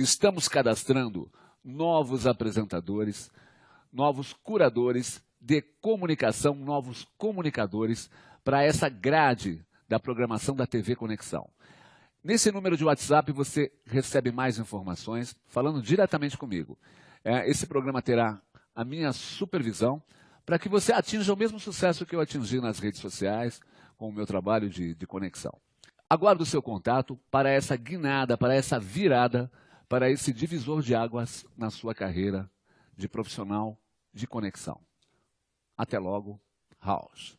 Estamos cadastrando novos apresentadores, novos curadores de comunicação, novos comunicadores para essa grade da programação da TV Conexão. Nesse número de WhatsApp você recebe mais informações falando diretamente comigo. É, esse programa terá a minha supervisão para que você atinja o mesmo sucesso que eu atingi nas redes sociais com o meu trabalho de, de conexão. Aguardo o seu contato para essa guinada, para essa virada, para esse divisor de águas na sua carreira de profissional de conexão. Até logo, House.